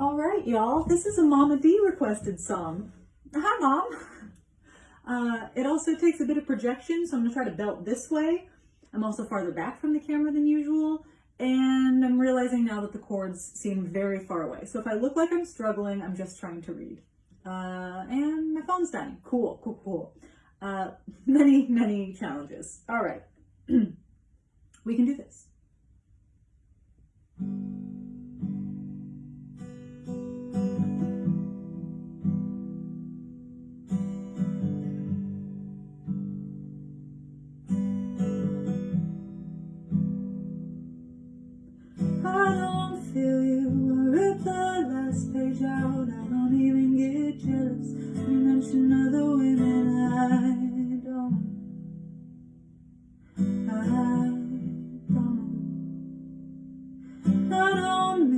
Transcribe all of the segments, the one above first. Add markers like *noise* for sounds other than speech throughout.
All right, y'all. This is a Mama D requested song. Hi, Mom. Uh, it also takes a bit of projection, so I'm to try to belt this way. I'm also farther back from the camera than usual, and I'm realizing now that the chords seem very far away. So if I look like I'm struggling, I'm just trying to read. Uh, and my phone's dying. Cool, cool, cool. Uh, *laughs* many, many challenges. All right. *clears throat* we can do this.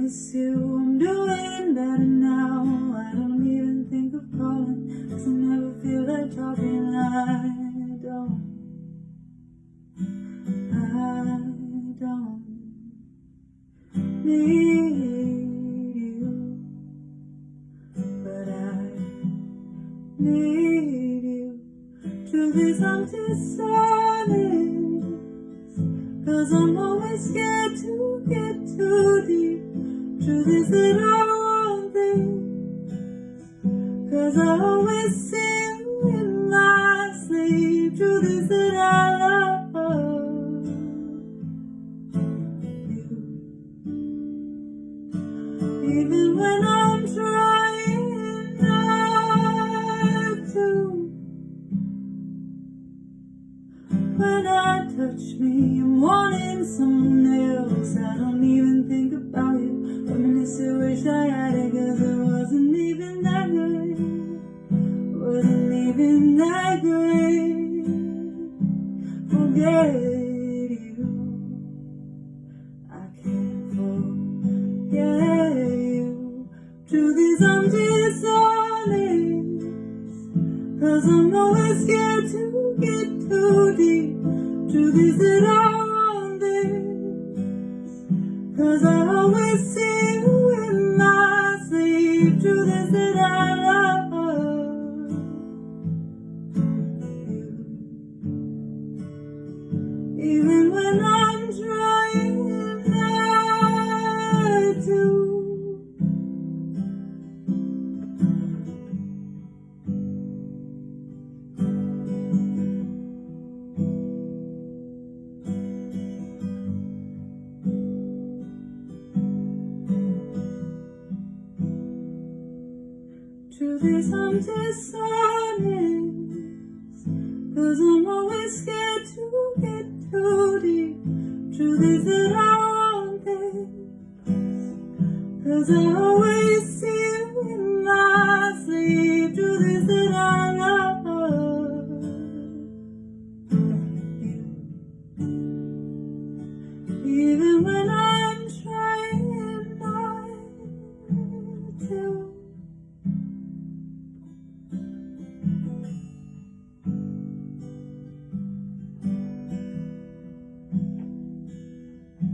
Miss you. I'm doing better now. I don't even think of calling. Cause I never feel like talking. I don't. I don't need need you. Truth is, I'm. Cause I'm always scared to get too deep. That I want this Cause I always see you in my sleep I love you Even when I'm trying touch me, I'm wanting someone else I don't even think about you. I wish I had it cause it wasn't even that good Wasn't even that great. Forget you. I can't forget you. Truth is I'm dishonest Cause I'm always scared to get too deep Truth is that I want this Cause I always see even when I'm Truth is I'm dishonest Cause I'm always scared to get too deep Truth is that I want this Cause I always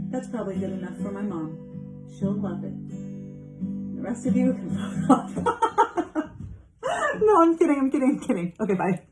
That's probably good enough for my mom. She'll love it. The rest of you can *laughs* vote off. *laughs* no, I'm kidding, I'm kidding, I'm kidding. Okay, bye.